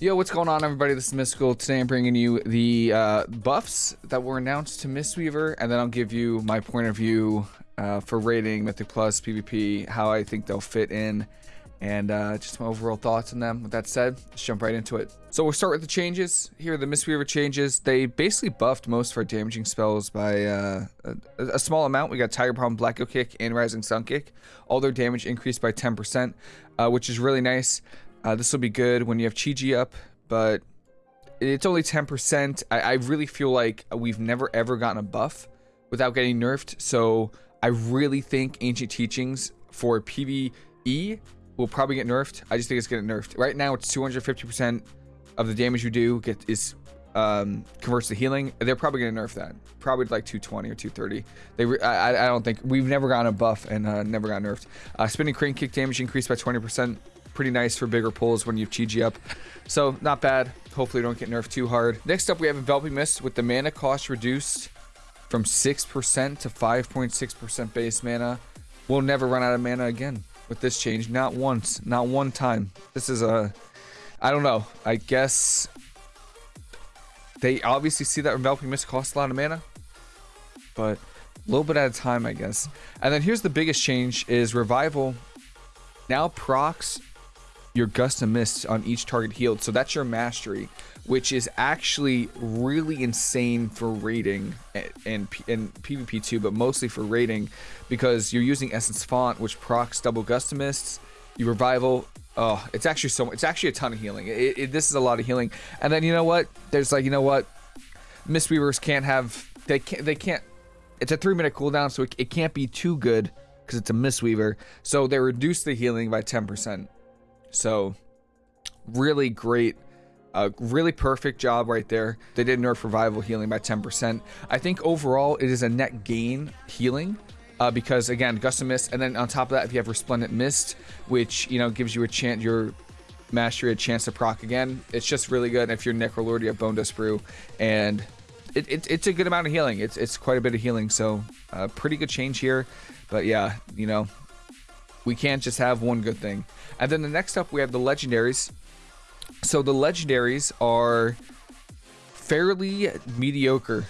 Yo, what's going on, everybody? This is Mystical. Today I'm bringing you the uh, buffs that were announced to Mistweaver, and then I'll give you my point of view uh, for rating Mythic Plus PvP, how I think they'll fit in, and uh, just my overall thoughts on them. With that said, let's jump right into it. So we'll start with the changes. Here are the Mistweaver changes. They basically buffed most of our damaging spells by uh, a, a, small amount. We got Tiger Palm, Blackout Kick, and Rising Sun Kick. All their damage increased by 10%, uh, which is really nice. Uh, this will be good when you have Chi-Ji up, but it's only 10%. I, I really feel like we've never ever gotten a buff without getting nerfed. So I really think Ancient Teachings for PvE will probably get nerfed. I just think it's getting nerfed. Right now, it's 250% of the damage you do get is um, converts to healing. They're probably going to nerf that. Probably like 220 or 230. They, I, I don't think we've never gotten a buff and uh, never got nerfed. Uh, spinning crane kick damage increased by 20% pretty nice for bigger pulls when you've Chi-Ji up. So not bad. Hopefully don't get nerfed too hard. Next up, we have Enveloping Mist with the mana cost reduced from 6% to 5.6% base mana. We'll never run out of mana again with this change. Not once. Not one time. This is a... I don't know. I guess... They obviously see that Enveloping Mist costs a lot of mana. But a little bit at a time, I guess. And then here's the biggest change is Revival now procs your gust of mist on each target healed. So that's your mastery, which is actually really insane for raiding and, and, PvP too, but mostly for raiding because you're using Essence Font, which procs double gust of mists. You revival. Oh, it's actually so. It's actually a ton of healing. It, it, this is a lot of healing. And then you know what? There's like you know what? Mistweavers can't have. They can't. They can't. It's a three minute cooldown, so it, it can't be too good because it's a Mistweaver. So they reduce the healing by 10%. So really great, uh, really perfect job right there. They did nerf revival healing by 10%. I think overall it is a net gain healing. Uh, because again, Gust of Mist, and then on top of that, if you have Resplendent Mist, which you know gives you a chance, your mastery a chance to proc again. It's just really good. And if you're Necrolord, you have Bone Dust Brew, and it, it, it's a good amount of healing. It's it's quite a bit of healing, so uh, pretty good change here. But yeah, you know, we can't just have one good thing. And then the next up, we have the legendaries. So the legendaries are fairly mediocre.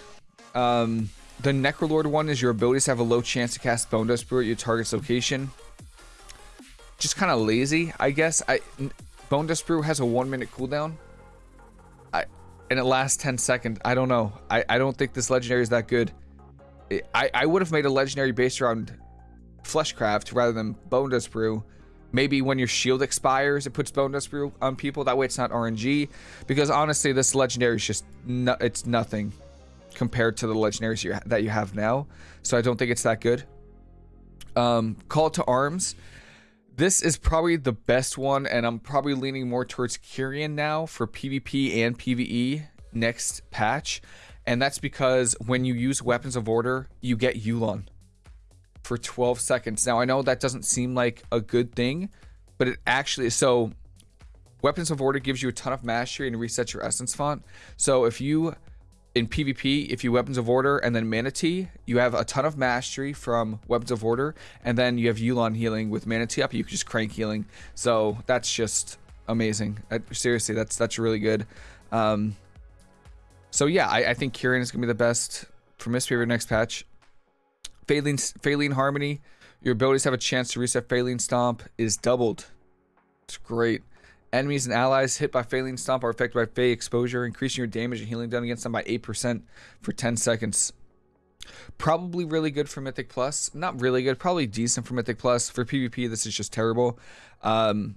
Um, the Necrolord one is your abilities have a low chance to cast Bone Dust Brew at your target's location. Just kind of lazy, I guess. I Bone Dust Brew has a one minute cooldown. I and it lasts 10 seconds. I don't know. I, I don't think this legendary is that good. I, I would have made a legendary based around Fleshcraft rather than Bone Dust Brew. Maybe when your shield expires, it puts Bone Dust Brew on people. That way it's not RNG. Because honestly, this legendary is just, no, it's nothing compared to the legendaries you that you have now. So I don't think it's that good. Um, Call to Arms. This is probably the best one, and I'm probably leaning more towards Kyrian now for PvP and PvE next patch. And that's because when you use Weapons of Order, you get Yu'lon for 12 seconds. Now, I know that doesn't seem like a good thing, but it actually. So, Weapons of Order gives you a ton of mastery and resets your essence font. So, if you in PvP, if you Weapons of Order and then Mana Tea, you have a ton of mastery from Weapons of Order, and then you have Yu'lon healing with Mana Tea up. You can just crank healing. So that's just amazing. seriously, that's that's really good. Um, so yeah, I, I think Kyrian is gonna be the best for Mistweaver next patch. Faeline, Faeline Harmony, your abilities have a chance to reset Faeline Stomp is doubled. It's great. Enemies and allies hit by Faeline Stomp are affected by Fae Exposure, increasing your damage and healing done against them by 8% for 10 seconds. Probably really good for Mythic Plus. Not really good, probably decent for Mythic Plus. For PvP, this is just terrible. Um,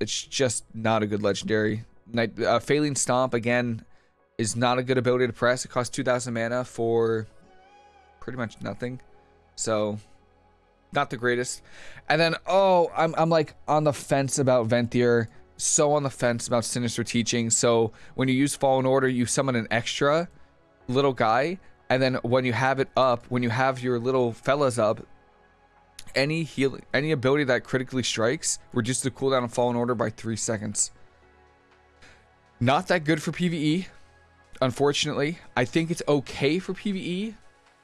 it's just not a good legendary. Night, uh, Faeline Stomp, again, is not a good ability to press. It costs 2,000 mana for pretty much nothing. So, not the greatest. And then, oh, I'm, I'm like on the fence about Venthyr. So on the fence about Sinister Teaching. So, when you use Fallen Order, you summon an extra little guy. And then when you have it up, when you have your little fellas up, any healing, any ability that critically strikes reduces the cooldown of Fallen Order by three seconds. Not that good for PvE, unfortunately. I think it's okay for PvE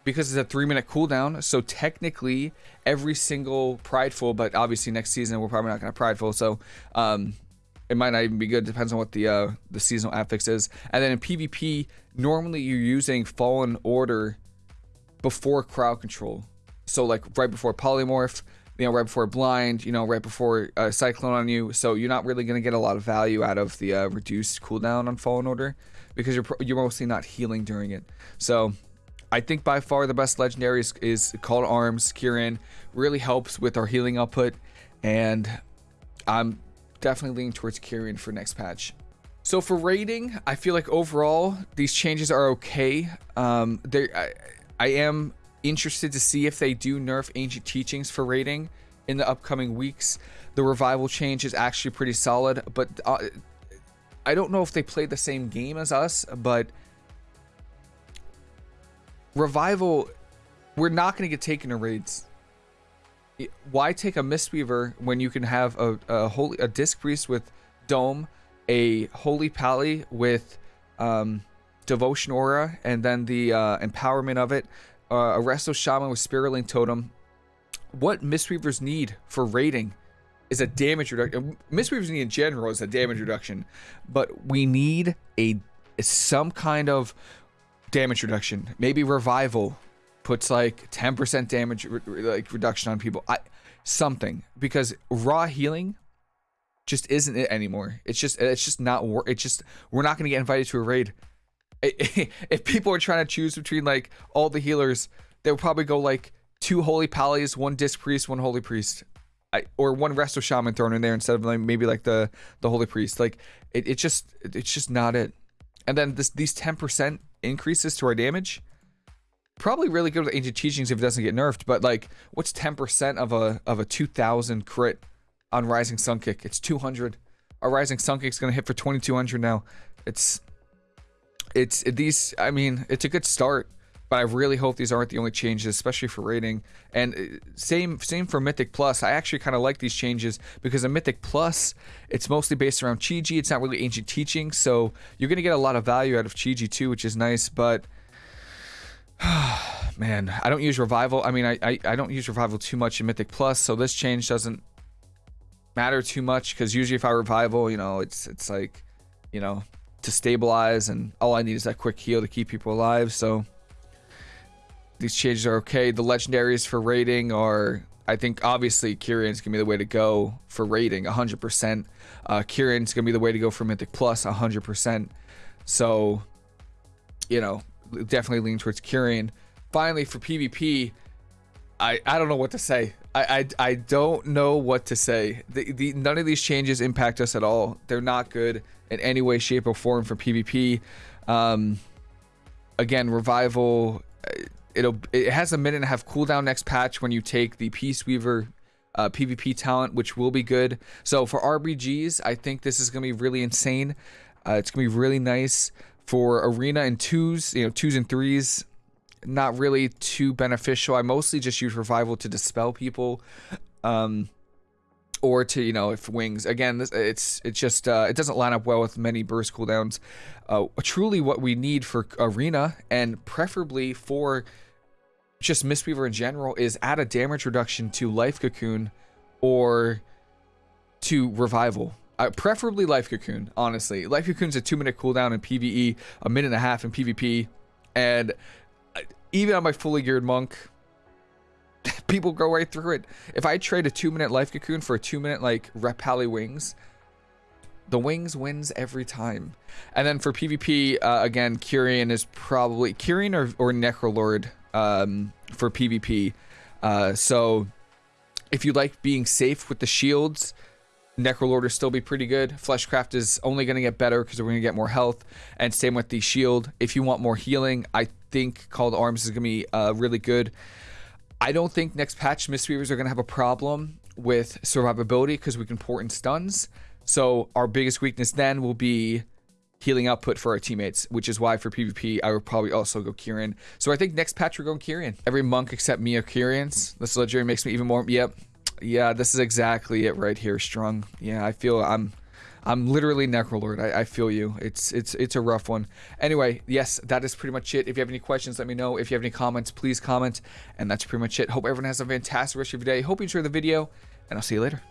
because it's a three minute cooldown. So technically, every single Prideful, but obviously next season we're probably not going to Prideful. So um, it might not even be good. Depends on what the uh, the seasonal affix is. And then in PvP, normally you're using Fallen Order before crowd control. So like right before polymorph, you know, right before blind, you know, right before uh, cyclone on you. So you're not really gonna get a lot of value out of the uh, reduced cooldown on Fallen Order because you're you're mostly not healing during it. So I think by far the best legendary is, is Call to Arms. Kyrian really helps with our healing output, and I'm definitely leaning towards Kyrian for next patch. So for rating, I feel like overall these changes are okay. Um, I, I am interested to see if they do nerf ancient teachings for rating in the upcoming weeks. The revival change is actually pretty solid, but uh, I don't know if they play the same game as us, but revival, we're not going to get taken to raids. Why take a Mistweaver when you can have a, a holy a disc priest with dome, a holy pally with um, devotion aura, and then the uh, empowerment of it, uh, a resto shaman with spirit link totem. What Mistweavers need for raiding is a damage reduction. Mistweavers need in general is a damage reduction, but we need a some kind of damage reduction. Maybe revival puts like 10% damage re like reduction on people. I something because raw healing just isn't it anymore. It's just it's just not work. It's just we're not going to get invited to a raid. If people are trying to choose between like all the healers, they would probably go like two holy pallies, one disc priest, one holy priest. I, or one resto shaman thrown in there instead of like maybe like the the holy priest. Like it, it just it's just not it. And then this these 10% increases to our damage. Probably really good with ancient teachings if it doesn't get nerfed, but like what's 10% of a of a 2000 crit on rising sun kick? It's 200. Our rising sun kick's to hit for 2200 now. It's it's these I mean, it's a good start but I really hope these aren't the only changes, especially for rating. And uh, same same for Mythic Plus. I actually kind of like these changes because in Mythic Plus, it's mostly based around Chi-Ji. It's not really ancient teaching, so you're gonna get a lot of value out of Chi-Ji too, which is nice. But man, I don't use Revival. I mean, I, I I don't use Revival too much in Mythic Plus, so this change doesn't matter too much because usually if I revival, you know, it's it's like, you know, to stabilize, and all I need is that quick heal to keep people alive. So these changes are okay. The legendaries for rating are, I think, obviously Kyrian's gonna be the way to go for rating, 100%. Uh, Kyrian's gonna be the way to go for Mythic Plus, 100%. So, you know, definitely lean towards Kyrian. Finally, for PvP, I, I don't know what to say. I, I, I don't know what to say. The, the, none of these changes impact us at all. They're not good in any way, shape, or form for PvP. Um, again, Revival it'll it has a minute and a half cooldown next patch when you take the Peaceweaver uh, PvP talent, which will be good. So for RBGs, I think this is gonna be really insane. Uh, it's gonna be really nice for arena and twos, you know, twos and threes. Not really too beneficial. I mostly just use revival to dispel people. Um, or to you know if wings again this, it's it's just uh, it doesn't line up well with many burst cooldowns uh, truly what we need for arena and preferably for just Mistweaver in general is add a damage reduction to Life Cocoon or to Revival. Uh, preferably Life Cocoon, honestly. Life Cocoon's a two minute cooldown in PvE, a minute and a half in PvP, and uh, even on my fully geared monk, people go right through it. If I trade a two minute Life Cocoon for a two minute like Ret Pally Wings, the wings wins every time. And then for PvP, uh, again, Kyrian is probably Kyrian or, or Necrolord um, for PvP. Uh, so if you like being safe with the shields, Necrolord will still be pretty good. Fleshcraft is only going to get better because we're going to get more health. And same with the shield. If you want more healing, I think Call to Arms is going to be uh, really good. I don't think next patch Mistweavers are going to have a problem with survivability because we can port in stuns. So our biggest weakness then will be healing output for our teammates, which is why for PvP, I would probably also go Kyrian. So I think next patch we're going Kyrian. Every monk except me are Kyrians. This legendary makes me even more, yep. Yeah, this is exactly it right here, Strung. Yeah, I feel I'm... I'm literally Necrolord. I, I feel you. It's it's it's a rough one. Anyway, yes, that is pretty much it. If you have any questions, let me know. If you have any comments, please comment. And that's pretty much it. Hope everyone has a fantastic rest of your day. Hope you enjoy the video, and I'll see you later.